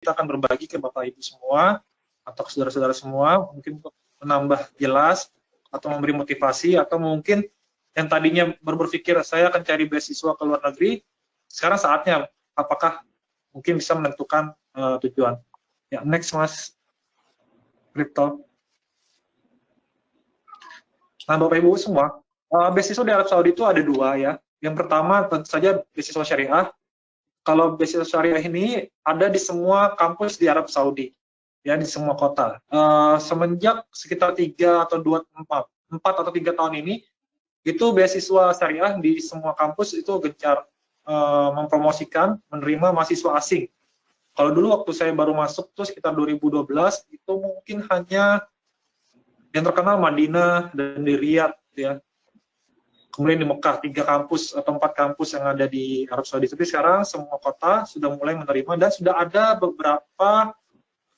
kita akan berbagi ke Bapak Ibu semua atau ke saudara-saudara semua mungkin untuk menambah jelas atau memberi motivasi atau mungkin yang tadinya berpikir saya akan cari beasiswa ke luar negeri sekarang saatnya apakah mungkin bisa menentukan uh, tujuan? Ya next mas. Crypto nah Bapak Ibu semua uh, beasiswa di Arab Saudi itu ada dua ya. Yang pertama tentu saja beasiswa syariah kalau beasiswa syariah ini ada di semua kampus di Arab Saudi ya di semua kota. Uh, semenjak sekitar tiga atau dua empat empat atau tiga tahun ini itu beasiswa syariah di semua kampus itu gencar uh, mempromosikan menerima mahasiswa asing. Kalau dulu waktu saya baru masuk tuh sekitar 2012 itu mungkin hanya yang terkenal Madinah dan di Riyadh ya. Kemudian di Mekah tiga kampus atau empat kampus yang ada di Arab Saudi. Tapi sekarang semua kota sudah mulai menerima dan sudah ada beberapa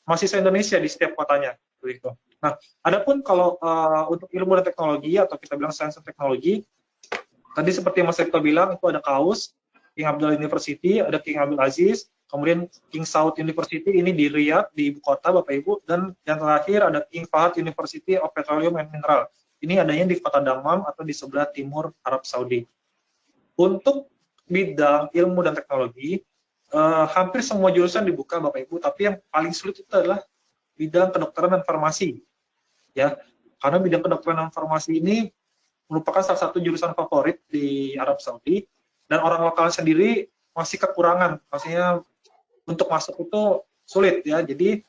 mahasiswa Indonesia di setiap kotanya. Begitu. Nah, adapun kalau uh, untuk ilmu dan teknologi atau kita bilang sains dan teknologi, tadi seperti Mas Rekto bilang itu ada KAUS, King Abdullah University, ada King Abdul Aziz, kemudian King Saud University ini di Riyadh di ibu kota Bapak Ibu dan yang terakhir ada King Fahad University of Petroleum and Mineral. Ini adanya di kota Damam atau di sebelah timur Arab Saudi. Untuk bidang ilmu dan teknologi, uh, hampir semua jurusan dibuka Bapak Ibu, tapi yang paling sulit itu adalah bidang kedokteran dan farmasi. Ya, karena bidang kedokteran dan farmasi ini merupakan salah satu jurusan favorit di Arab Saudi dan orang lokal sendiri masih kekurangan, maksudnya untuk masuk itu sulit ya. Jadi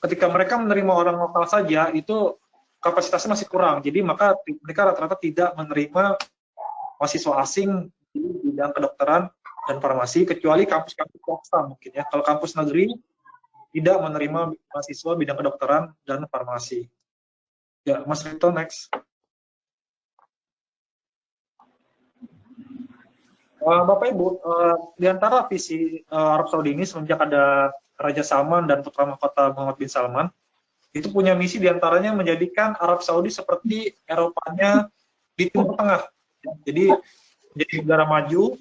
ketika mereka menerima orang lokal saja itu kapasitasnya masih kurang. Jadi maka mereka rata-rata tidak menerima mahasiswa asing di bidang kedokteran dan farmasi kecuali kampus-kampus swasta mungkin ya. Kalau kampus negeri tidak menerima mahasiswa bidang kedokteran dan farmasi. Ya, Mas Rito next. Uh, Bapak Ibu, uh, di antara visi uh, Arab Saudi ini semenjak ada Raja Salman dan putra mahkota Muhammad bin Salman, itu punya misi di antaranya menjadikan Arab Saudi seperti Eropanya di Timur Tengah. Jadi menjadi negara maju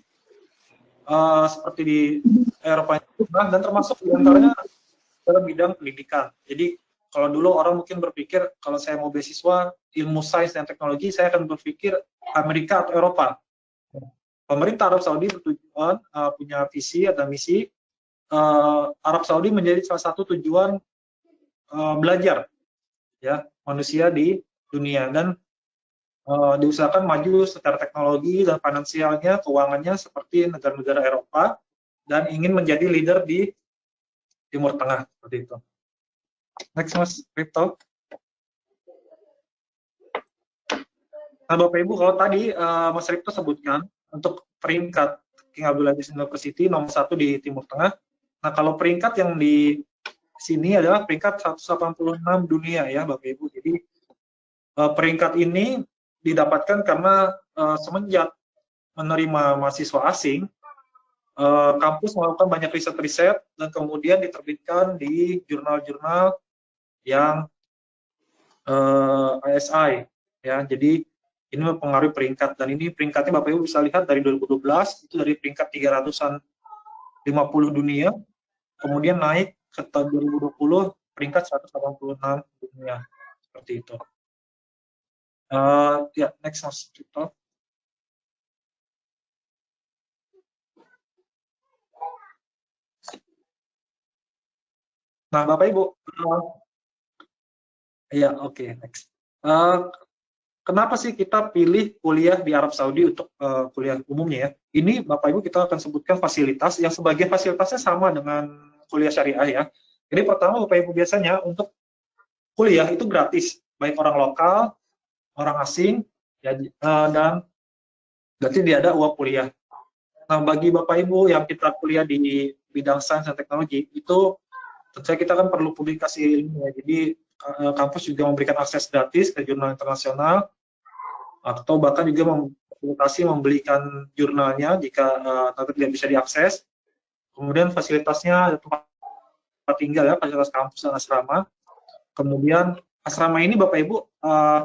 uh, seperti di Eropa dan termasuk di antaranya dalam bidang pendidikan. Jadi kalau dulu orang mungkin berpikir kalau saya mau beasiswa ilmu sains dan teknologi, saya akan berpikir Amerika atau Eropa. Pemerintah Arab Saudi bertujuan uh, punya visi atau misi uh, Arab Saudi menjadi salah satu tujuan uh, belajar ya manusia di dunia dan uh, diusahakan maju secara teknologi dan finansialnya, keuangannya seperti negara-negara Eropa dan ingin menjadi leader di Timur Tengah seperti itu. Next Mas Crypto. Nah Bapak Ibu kalau tadi uh, Mas Crypto sebutkan untuk peringkat King Abdul Aziz University nomor satu di Timur Tengah. Nah kalau peringkat yang di sini adalah peringkat 186 dunia ya Bapak Ibu. Jadi uh, peringkat ini didapatkan karena uh, semenjak menerima mahasiswa asing, uh, kampus melakukan banyak riset-riset dan kemudian diterbitkan di jurnal-jurnal yang uh, eh, ISI ya. Jadi ini mempengaruhi peringkat dan ini peringkatnya Bapak Ibu bisa lihat dari 2012 itu dari peringkat 300-an 50 dunia kemudian naik ke tahun 2020 peringkat 186 dunia seperti itu. Uh, ya, yeah, next Cipto. Nah, Bapak Ibu, uh, ya oke, okay, next. Uh, kenapa sih kita pilih kuliah di Arab Saudi untuk uh, kuliah umumnya ya? Ini Bapak Ibu kita akan sebutkan fasilitas yang sebagian fasilitasnya sama dengan kuliah syariah ya. Jadi pertama Bapak Ibu biasanya untuk kuliah itu gratis, baik orang lokal orang asing ya, uh, dan berarti dia ada uang kuliah. Nah, bagi Bapak Ibu yang kita kuliah di bidang sains dan teknologi, itu tentu kita kan perlu publikasi ilmu ya. Jadi uh, kampus juga memberikan akses gratis ke jurnal internasional atau bahkan juga mempublikasi membelikan jurnalnya jika uh, tidak bisa diakses. Kemudian fasilitasnya tempat tinggal ya, fasilitas kampus dan asrama. Kemudian asrama ini Bapak Ibu uh,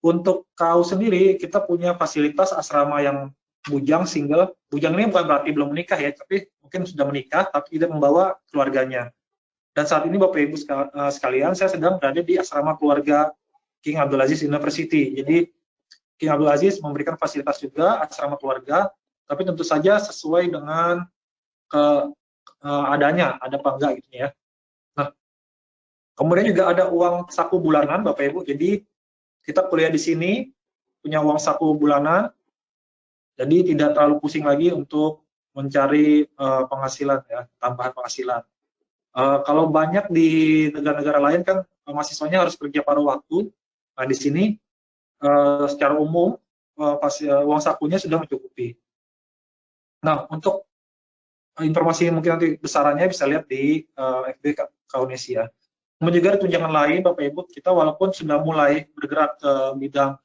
untuk kau sendiri, kita punya fasilitas asrama yang bujang single. Bujang ini bukan berarti belum menikah ya, tapi mungkin sudah menikah tapi tidak membawa keluarganya. Dan saat ini Bapak Ibu eh, sekalian, saya sedang berada di asrama keluarga King Abdul Aziz University. Jadi King Abdul Aziz memberikan fasilitas juga asrama keluarga, tapi tentu saja sesuai dengan ke uh, adanya, ada apa enggak gitu ya. Nah, kemudian juga ada uang saku bulanan Bapak Ibu. Jadi kita kuliah di sini punya uang saku bulanan, jadi tidak terlalu pusing lagi untuk mencari uh, penghasilan ya, tambahan penghasilan. Uh, kalau banyak di negara-negara lain kan uh, mahasiswanya harus kerja pada waktu. Nah di sini uh, secara umum uh, pas, uh, uang sakunya sudah mencukupi. Nah untuk informasi mungkin nanti besarannya bisa lihat di uh, FB Kaunesia. Kemudian juga tunjangan lain Bapak Ibu, kita walaupun sudah mulai bergerak ke bidang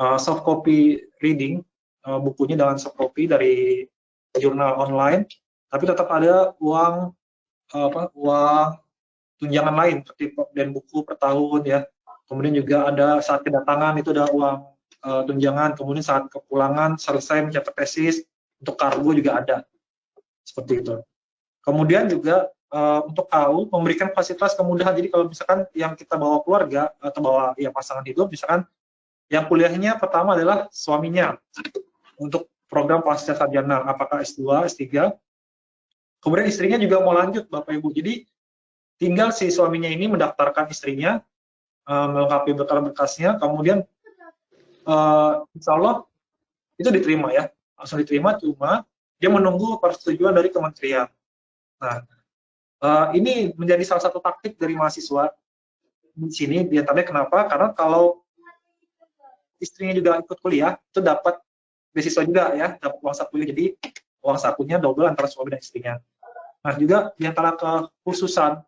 uh, soft copy reading, uh, bukunya dengan soft copy dari jurnal online, tapi tetap ada uang uh, apa uang tunjangan lain seperti dan buku per tahun ya. Kemudian juga ada saat kedatangan itu ada uang uh, tunjangan, kemudian saat kepulangan selesai mencatat tesis untuk kargo juga ada. Seperti itu. Kemudian juga uh, untuk tahu memberikan fasilitas kemudahan. Jadi kalau misalkan yang kita bawa keluarga atau bawa ya pasangan hidup, misalkan yang kuliahnya pertama adalah suaminya untuk program pasca sarjana, apakah S2, S3. Kemudian istrinya juga mau lanjut Bapak Ibu. Jadi tinggal si suaminya ini mendaftarkan istrinya, uh, melengkapi berkas-berkasnya, kemudian uh, insya Allah itu diterima ya, langsung diterima, cuma dia menunggu persetujuan dari kementerian. Nah, Uh, ini menjadi salah satu taktik dari mahasiswa di sini di antaranya kenapa? Karena kalau istrinya juga ikut kuliah itu dapat beasiswa juga ya, dapat uang saku jadi uang sakunya double antara suami dan istrinya. Nah juga di antara kekhususan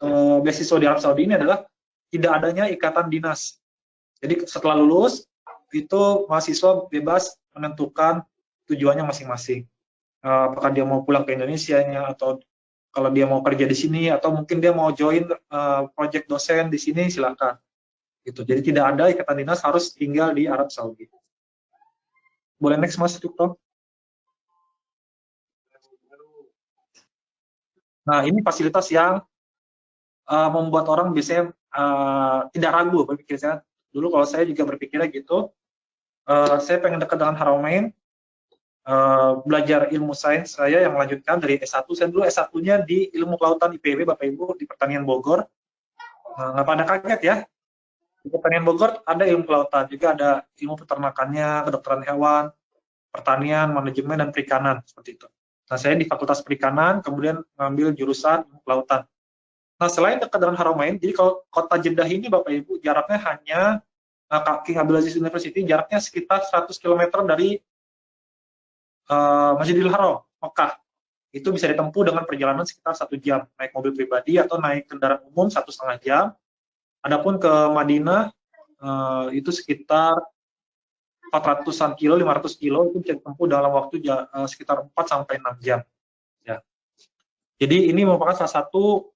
uh, beasiswa di Arab Saudi ini adalah tidak adanya ikatan dinas. Jadi setelah lulus itu mahasiswa bebas menentukan tujuannya masing-masing. Uh, apakah dia mau pulang ke Indonesia atau kalau dia mau kerja di sini atau mungkin dia mau join uh, project dosen di sini silakan. Gitu. Jadi tidak ada ikatan dinas harus tinggal di Arab Saudi. Boleh next mas Cukto nah ini fasilitas yang uh, membuat orang biasanya uh, tidak ragu berpikir. Saya dulu kalau saya juga berpikirnya gitu uh, saya pengen dekat dengan Haramain uh, belajar ilmu sains saya yang melanjutkan dari S1. Saya dulu S1-nya di ilmu kelautan IPB, Bapak Ibu, di pertanian Bogor. Uh, nggak pada kaget ya. Di pertanian Bogor ada ilmu kelautan, juga ada ilmu peternakannya, kedokteran hewan, pertanian, manajemen, dan perikanan, seperti itu. Nah, saya di Fakultas Perikanan, kemudian mengambil jurusan ilmu kelautan. Nah, selain dekat dengan Haramain, jadi kalau kota Jeddah ini, Bapak Ibu, jaraknya hanya uh, King Abdulaziz University, jaraknya sekitar 100 km dari uh, Masjidil Haram, Mekah. Itu bisa ditempuh dengan perjalanan sekitar satu jam, naik mobil pribadi atau naik kendaraan umum satu setengah jam. Adapun ke Madinah uh, itu sekitar 400-an kilo, 500 kilo itu bisa ditempuh dalam waktu uh, sekitar 4 sampai 6 jam. Ya. Jadi ini merupakan salah satu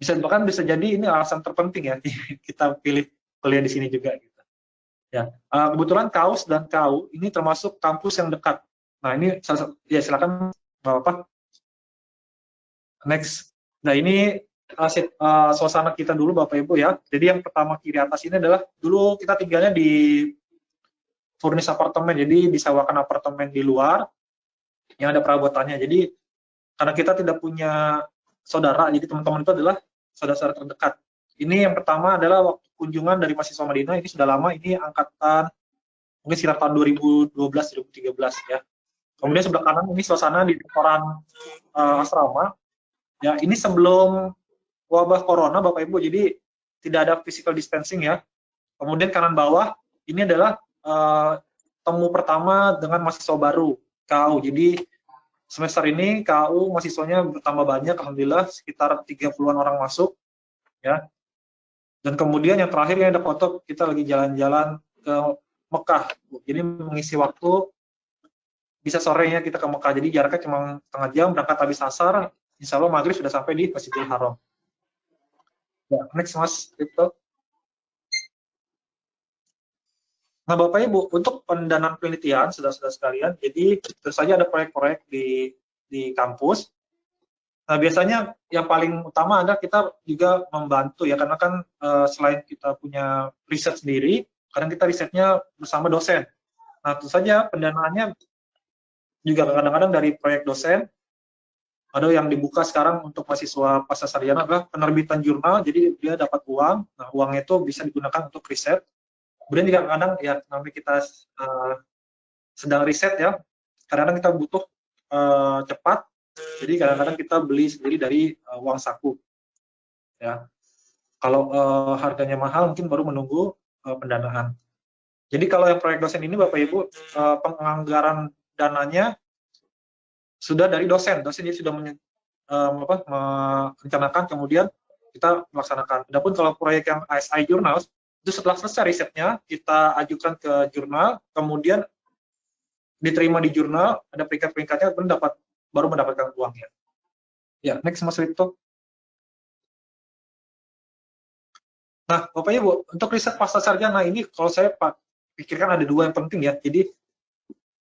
bisa bahkan bisa jadi ini alasan terpenting ya kita pilih kuliah di sini juga gitu. Ya, kebetulan Kaus dan Kau ini termasuk kampus yang dekat Nah ini ya silakan bapak. Next. Nah ini uh, uh, suasana kita dulu bapak ibu ya. Jadi yang pertama kiri atas ini adalah dulu kita tinggalnya di furnis apartemen. Jadi disewakan apartemen di luar yang ada perabotannya. Jadi karena kita tidak punya saudara, jadi teman-teman itu adalah saudara-saudara terdekat. Ini yang pertama adalah waktu kunjungan dari mahasiswa Madinah, ini sudah lama, ini angkatan mungkin sekitar tahun 2012-2013 ya. Kemudian sebelah kanan ini suasana di dekoran uh, asrama. Ya, ini sebelum wabah corona Bapak Ibu, jadi tidak ada physical distancing ya. Kemudian kanan bawah ini adalah uh, temu pertama dengan mahasiswa baru KU. Jadi semester ini KU mahasiswanya bertambah banyak, alhamdulillah sekitar 30-an orang masuk ya. Dan kemudian yang terakhir ini ada foto kita lagi jalan-jalan ke Mekah. Jadi mengisi waktu bisa sorenya kita ke Mekah. Jadi jaraknya cuma setengah jam, berangkat habis asar, insya Allah maghrib sudah sampai di Masjidil Haram. Ya, next mas, itu. Nah Bapak Ibu, untuk pendanaan penelitian, sudah-sudah sekalian, jadi tentu saja ada proyek-proyek di, di kampus. Nah, biasanya yang paling utama adalah kita juga membantu ya, karena kan uh, selain kita punya riset sendiri, kadang kita risetnya bersama dosen. Nah, tentu saja pendanaannya juga kadang-kadang dari proyek dosen, ada yang dibuka sekarang untuk mahasiswa pasca sarjana adalah penerbitan jurnal, jadi dia dapat uang, nah uangnya itu bisa digunakan untuk riset. Kemudian juga kadang ya namanya kita uh, sedang riset ya, kadang-kadang kita butuh uh, cepat, jadi kadang-kadang kita beli sendiri dari uh, uang saku. Ya. Kalau uh, harganya mahal mungkin baru menunggu uh, pendanaan. Jadi kalau yang proyek dosen ini Bapak Ibu uh, penganggaran dananya sudah dari dosen. Dosen jadi sudah men, merencanakan kemudian kita melaksanakan. Adapun kalau proyek yang ISI Journals itu setelah selesai risetnya kita ajukan ke jurnal, kemudian diterima di jurnal, ada peringkat-peringkatnya, dapat baru mendapatkan uangnya. Ya, next Mas Rito. Nah, Bapak Ibu, untuk riset pasca sarjana ini kalau saya pikirkan ada dua yang penting ya. Jadi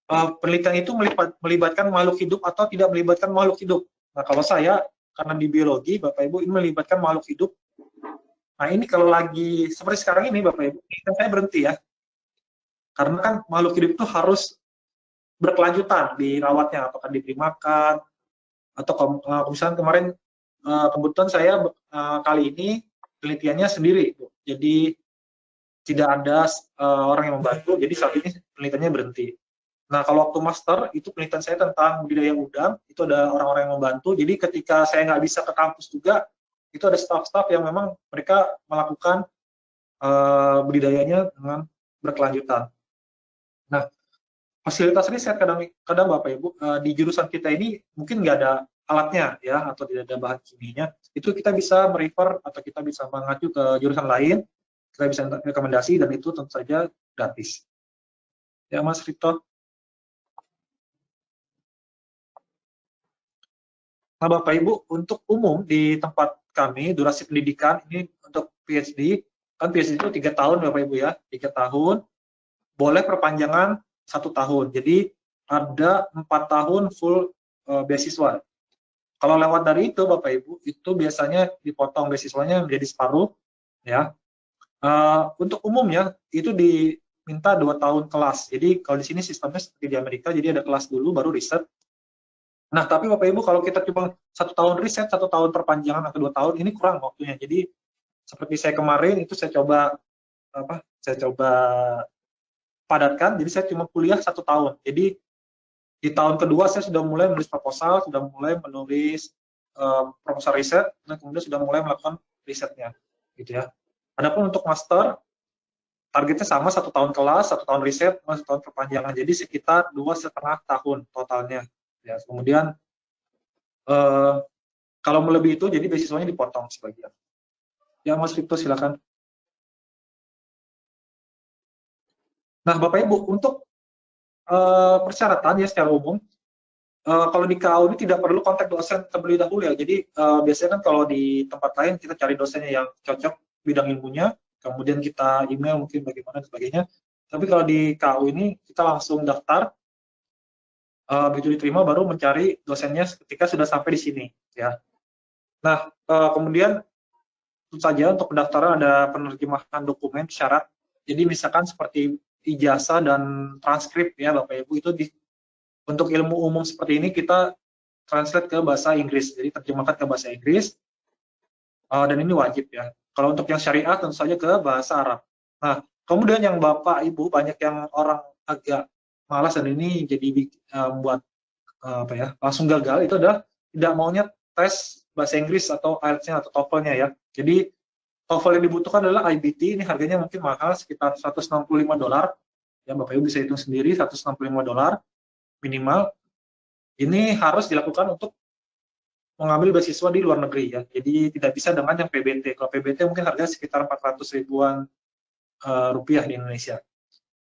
uh, penelitian itu melibat, melibatkan makhluk hidup atau tidak melibatkan makhluk hidup. Nah, kalau saya karena di biologi, Bapak Ibu ini melibatkan makhluk hidup. Nah, ini kalau lagi seperti sekarang ini Bapak Ibu, kan saya berhenti ya. Karena kan makhluk hidup itu harus berkelanjutan dirawatnya apakah diberi makan atau misalnya kemarin uh, kebetulan saya uh, kali ini penelitiannya sendiri jadi tidak ada orang yang membantu jadi saat ini penelitiannya berhenti nah kalau waktu master itu penelitian saya tentang budidaya udang itu ada orang-orang yang membantu. Jadi ketika saya nggak bisa ke kampus juga itu ada staff-staff yang memang mereka melakukan uh, budidayanya dengan berkelanjutan. Nah fasilitas riset kadang kadang Bapak Ibu uh, di jurusan kita ini mungkin nggak ada alatnya ya atau tidak ada bahan kimianya. Itu kita bisa merefer atau kita bisa mengacu ke jurusan lain kita bisa rekomendasi dan itu tentu saja gratis. Ya Mas Rito Bapak Ibu untuk umum di tempat kami durasi pendidikan ini untuk PhD kan PhD itu tiga tahun Bapak Ibu ya tiga tahun boleh perpanjangan satu tahun. Jadi ada empat tahun full uh, beasiswa. Kalau lewat dari itu, Bapak Ibu, itu biasanya dipotong beasiswanya menjadi separuh, ya. Uh, untuk umumnya itu diminta dua tahun kelas. Jadi kalau di sini sistemnya seperti di Amerika, jadi ada kelas dulu baru riset. Nah, tapi Bapak Ibu kalau kita cuma satu tahun riset, satu tahun perpanjangan atau dua tahun, ini kurang waktunya. Jadi seperti saya kemarin itu saya coba apa? Saya coba padatkan, jadi saya cuma kuliah satu tahun. Jadi di tahun kedua saya sudah mulai menulis proposal, sudah mulai menulis um, proposal riset, dan kemudian sudah mulai melakukan risetnya, gitu ya. Adapun untuk master, targetnya sama satu tahun kelas, satu tahun riset, satu tahun perpanjangan. Jadi sekitar dua setengah tahun totalnya. Ya, kemudian uh, kalau melebihi itu, jadi beasiswanya dipotong sebagian. Ya, Mas Vito silakan. Nah, Bapak Ibu, untuk uh, persyaratan ya secara umum, uh, kalau di KAU ini tidak perlu kontak dosen terlebih dahulu ya. Jadi uh, biasanya kan kalau di tempat lain kita cari dosennya yang cocok bidang ilmunya, kemudian kita email mungkin bagaimana dan sebagainya. Tapi kalau di KAU ini kita langsung daftar, uh, begitu diterima baru mencari dosennya ketika sudah sampai di sini ya. Nah, uh, kemudian tentu saja untuk pendaftaran ada penerjemahan dokumen syarat. Jadi misalkan seperti ijazah dan transkrip ya Bapak Ibu itu di, untuk ilmu umum seperti ini kita translate ke bahasa Inggris jadi terjemahkan ke bahasa Inggris uh, dan ini wajib ya kalau untuk yang syariah tentu saja ke bahasa Arab nah kemudian yang Bapak Ibu banyak yang orang agak malas dan ini jadi uh, membuat uh, apa ya langsung gagal itu adalah tidak maunya tes bahasa Inggris atau IELTS-nya atau TOEFL-nya ya jadi TOEFL yang dibutuhkan adalah IBT, ini harganya mungkin mahal, sekitar 165 dolar. Ya, Bapak Ibu bisa hitung sendiri, 165 dolar minimal. Ini harus dilakukan untuk mengambil beasiswa di luar negeri ya. Jadi tidak bisa dengan yang PBT. Kalau PBT mungkin harganya sekitar 400 ribuan uh, rupiah di Indonesia.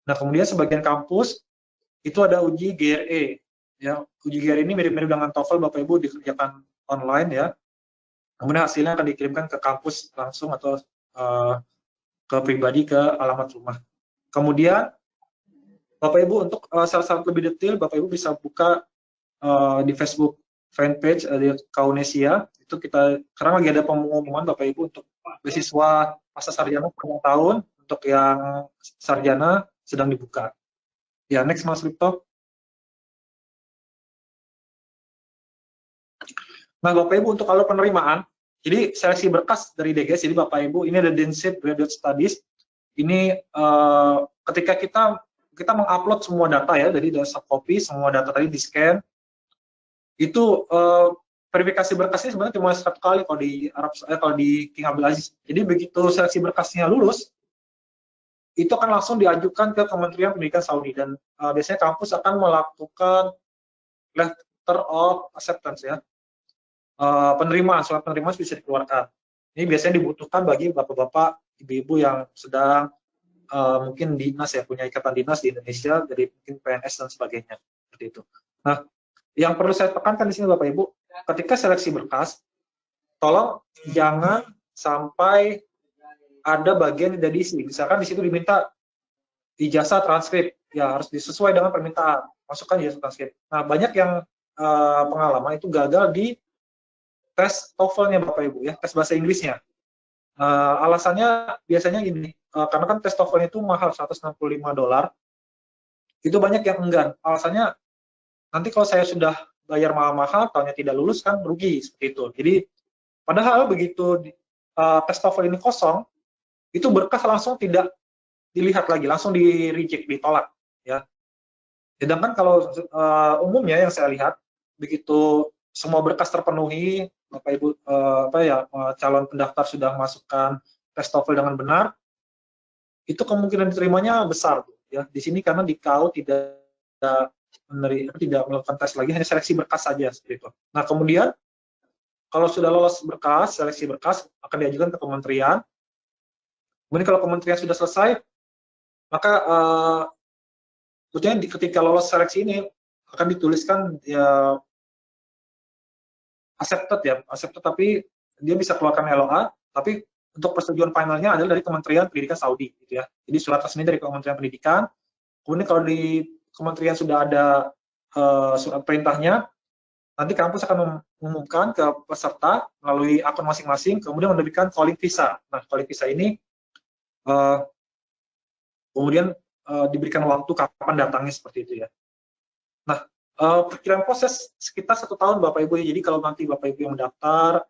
Nah, kemudian sebagian kampus itu ada uji GRE. Ya, uji GRE ini mirip-mirip dengan TOEFL Bapak Ibu dikerjakan online ya kemudian hasilnya akan dikirimkan ke kampus langsung atau uh, ke pribadi ke alamat rumah. Kemudian Bapak Ibu untuk uh, syarat-syarat lebih detail Bapak Ibu bisa buka uh, di Facebook fanpage uh, di Kaunesia itu kita sekarang lagi ada pengumuman Bapak Ibu untuk beasiswa masa sarjana per tahun untuk yang sarjana sedang dibuka. Ya, next Mas Lipto. Nah, Bapak Ibu untuk kalau penerimaan, jadi seleksi berkas dari DGS, jadi Bapak Ibu ini ada Densit Graduate Studies. Ini uh, ketika kita kita mengupload semua data ya, jadi ada copy, semua data tadi di scan. Itu uh, verifikasi berkasnya sebenarnya cuma satu kali kalau di Arab eh, kalau di King Abdul Aziz. Jadi begitu seleksi berkasnya lulus, itu akan langsung diajukan ke Kementerian Pendidikan Saudi dan uh, biasanya kampus akan melakukan letter of acceptance ya uh, penerimaan, surat penerimaan bisa dikeluarkan. Ini biasanya dibutuhkan bagi bapak-bapak, ibu-ibu yang sedang uh, mungkin dinas ya, punya ikatan dinas di Indonesia, jadi mungkin PNS dan sebagainya. Seperti itu. Nah, yang perlu saya tekankan di sini Bapak Ibu, ketika seleksi berkas, tolong jangan sampai ada bagian tidak diisi. Misalkan di situ diminta ijazah transkrip, ya harus disesuai dengan permintaan. Masukkan ijazah transkrip. Nah, banyak yang uh, pengalaman itu gagal di tes TOEFL-nya Bapak Ibu ya, tes bahasa Inggrisnya. Uh, alasannya biasanya gini, uh, karena kan tes TOEFL itu mahal 165 dolar, itu banyak yang enggan. Alasannya nanti kalau saya sudah bayar mahal-mahal, tahunnya tidak lulus kan rugi seperti itu. Jadi padahal begitu uh, tes TOEFL ini kosong, itu berkas langsung tidak dilihat lagi, langsung di reject, ditolak ya. Sedangkan kalau uh, umumnya yang saya lihat begitu semua berkas terpenuhi, Bapak Ibu uh, apa ya uh, calon pendaftar sudah masukkan tes TOEFL dengan benar, itu kemungkinan diterimanya besar ya. Di sini karena di KAU tidak menerima tidak melakukan tes lagi hanya seleksi berkas saja seperti itu. Nah, kemudian kalau sudah lolos berkas, seleksi berkas akan diajukan ke kementerian. Kemudian kalau kementerian sudah selesai, maka uh, ketika lolos seleksi ini akan dituliskan ya accepted ya, accepted tapi dia bisa keluarkan LOA, tapi untuk persetujuan finalnya adalah dari Kementerian Pendidikan Saudi gitu ya. Jadi surat resmi dari Kementerian Pendidikan. Kemudian kalau di kementerian sudah ada uh, surat perintahnya, nanti kampus akan mengumumkan ke peserta melalui akun masing-masing, kemudian menerbitkan calling visa. Nah, calling visa ini uh, kemudian uh, diberikan waktu kapan datangnya seperti itu ya. Nah, Uh, perkiraan proses sekitar satu tahun Bapak Ibu. Jadi kalau nanti Bapak Ibu yang mendaftar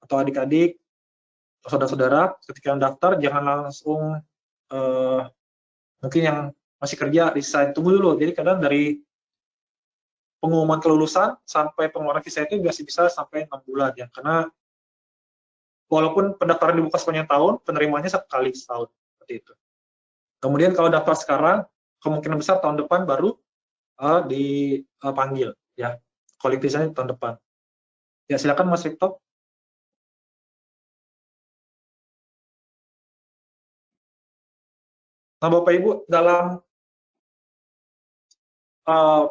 atau adik-adik atau saudara-saudara ketika mendaftar jangan langsung uh, mungkin yang masih kerja desain tunggu dulu. Jadi kadang dari pengumuman kelulusan sampai pengeluaran visa itu masih bisa sampai enam bulan ya karena walaupun pendaftaran dibuka sepanjang tahun penerimanya sekali setahun seperti itu. Kemudian kalau daftar sekarang kemungkinan besar tahun depan baru uh, dipanggil ya kualitasnya tahun depan. Ya silakan Mas Victor. Nah Bapak Ibu dalam uh,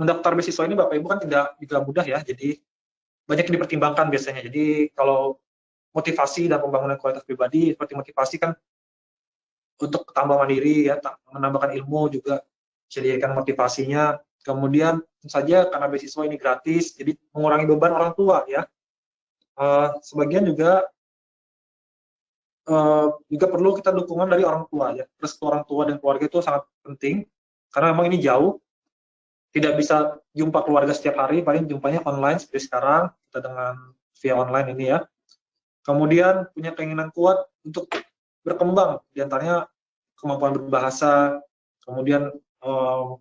mendaftar beasiswa ini Bapak Ibu kan tidak tidak mudah ya, jadi banyak yang dipertimbangkan biasanya. Jadi kalau motivasi dan pembangunan kualitas pribadi seperti motivasi kan untuk tambah mandiri ya, menambahkan ilmu juga sediakan motivasinya. Kemudian saja karena beasiswa ini gratis, jadi mengurangi beban orang tua ya. Uh, sebagian juga uh, juga perlu kita dukungan dari orang tua ya. Terus orang tua dan keluarga itu sangat penting karena memang ini jauh. Tidak bisa jumpa keluarga setiap hari, paling jumpanya online seperti sekarang kita dengan via online ini ya. Kemudian punya keinginan kuat untuk berkembang, di antaranya kemampuan berbahasa, kemudian uh,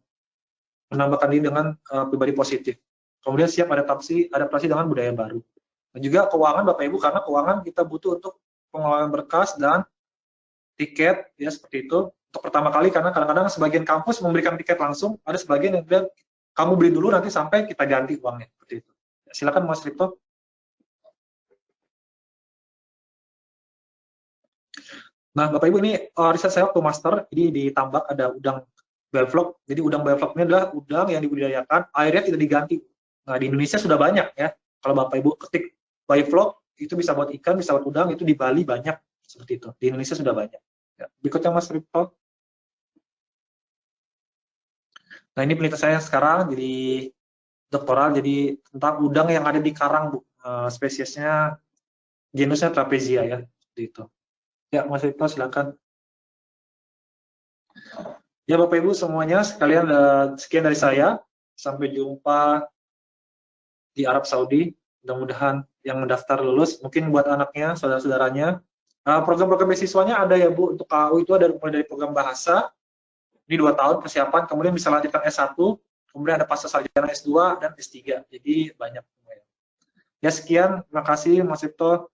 menambahkan diri dengan uh, pribadi positif. Kemudian siap adaptasi adaptasi dengan budaya baru. Dan juga keuangan Bapak Ibu karena keuangan kita butuh untuk pengelolaan berkas dan tiket ya seperti itu. Untuk pertama kali karena kadang-kadang sebagian kampus memberikan tiket langsung, ada sebagian yang bilang kamu beli dulu nanti sampai kita ganti uangnya seperti itu. Silakan Mas Ripto. Nah, Bapak Ibu ini uh, riset saya waktu master, jadi di tambak ada udang bioflok. Jadi udang bioflok ini adalah udang yang dibudidayakan, airnya tidak diganti. Nah, di Indonesia sudah banyak ya. Kalau Bapak Ibu ketik bioflok, itu bisa buat ikan, bisa buat udang, itu di Bali banyak seperti itu. Di Indonesia sudah banyak. Ya. Berikutnya Mas Ripto. Nah, ini penelitian saya sekarang, jadi doktoral jadi tentang udang yang ada di karang bu. Uh, spesiesnya genusnya trapezia ya itu. Ya Mas Ito silakan. Ya Bapak Ibu semuanya sekalian uh, sekian dari saya. Sampai jumpa di Arab Saudi. Mudah-mudahan yang mendaftar lulus mungkin buat anaknya saudara-saudaranya. Uh, program-program beasiswanya ada ya Bu. Untuk KU itu ada mulai dari program bahasa ini dua tahun persiapan kemudian bisa lanjutkan S1 kemudian ada pasca sarjana S2 dan S3 jadi banyak ya sekian. Terima kasih Mas Ipto